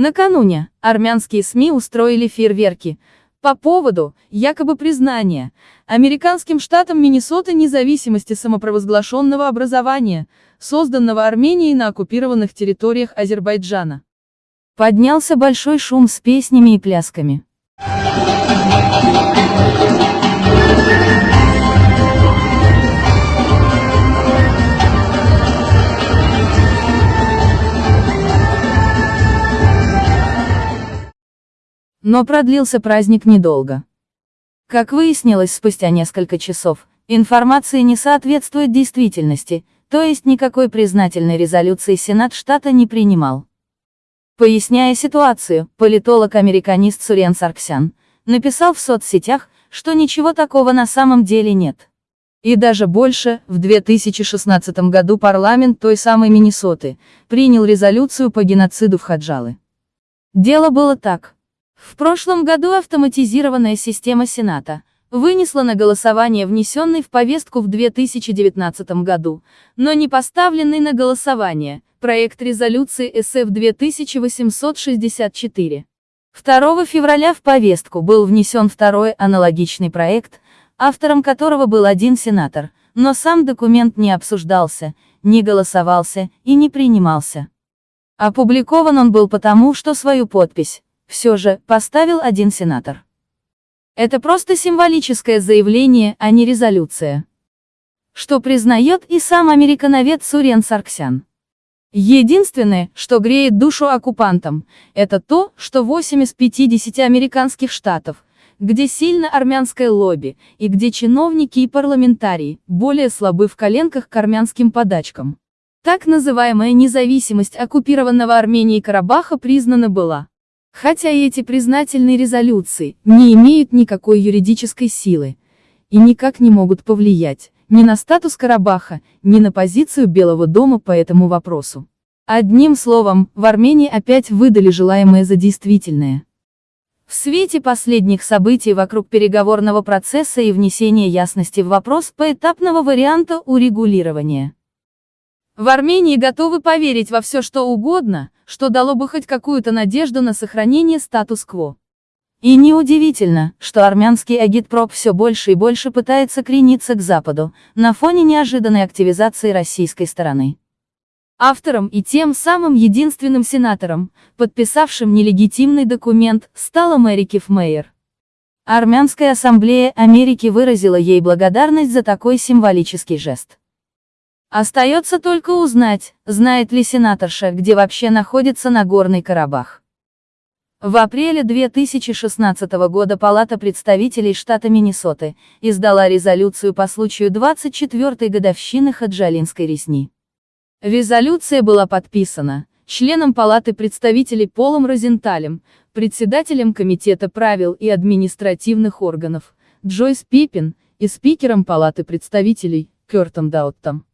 Накануне, армянские СМИ устроили фейерверки, по поводу, якобы признания, американским штатом Миннесоты независимости самопровозглашенного образования, созданного Арменией на оккупированных территориях Азербайджана. Поднялся большой шум с песнями и плясками. Но продлился праздник недолго. Как выяснилось спустя несколько часов, информация не соответствует действительности, то есть никакой признательной резолюции Сенат штата не принимал. Поясняя ситуацию, политолог-американист Сурен Сарксян написал в соцсетях, что ничего такого на самом деле нет. И даже больше, в 2016 году парламент той самой Миннесоты принял резолюцию по геноциду в Хаджалы. Дело было так. В прошлом году автоматизированная система Сената вынесла на голосование внесенный в повестку в 2019 году, но не поставленный на голосование, проект резолюции СФ 2864. 2 февраля в повестку был внесен второй аналогичный проект, автором которого был один сенатор, но сам документ не обсуждался, не голосовался и не принимался. Опубликован он был потому, что свою подпись все же, поставил один сенатор. Это просто символическое заявление, а не резолюция. Что признает и сам американовед Сурен Сарксян. Единственное, что греет душу оккупантам, это то, что 8 из 50 американских штатов, где сильно армянское лобби, и где чиновники и парламентарии, более слабы в коленках к армянским подачкам. Так называемая независимость оккупированного Арменией Карабаха признана была. Хотя эти признательные резолюции не имеют никакой юридической силы и никак не могут повлиять ни на статус Карабаха, ни на позицию Белого дома по этому вопросу. Одним словом, в Армении опять выдали желаемое за действительное. В свете последних событий вокруг переговорного процесса и внесения ясности в вопрос поэтапного варианта урегулирования. В Армении готовы поверить во все что угодно, что дало бы хоть какую-то надежду на сохранение статус-кво. И неудивительно, что армянский агитпроп все больше и больше пытается крениться к Западу, на фоне неожиданной активизации российской стороны. Автором и тем самым единственным сенатором, подписавшим нелегитимный документ, стала Мэри Кифмейер. Армянская ассамблея Америки выразила ей благодарность за такой символический жест. Остается только узнать, знает ли сенаторша, где вообще находится Нагорный Карабах. В апреле 2016 года Палата представителей штата Миннесоты издала резолюцию по случаю 24-й годовщины Хаджалинской резни. Резолюция была подписана членом Палаты представителей Полом Розенталем, председателем Комитета правил и административных органов, Джойс Пиппин, и спикером Палаты представителей, Кертом Дауттом.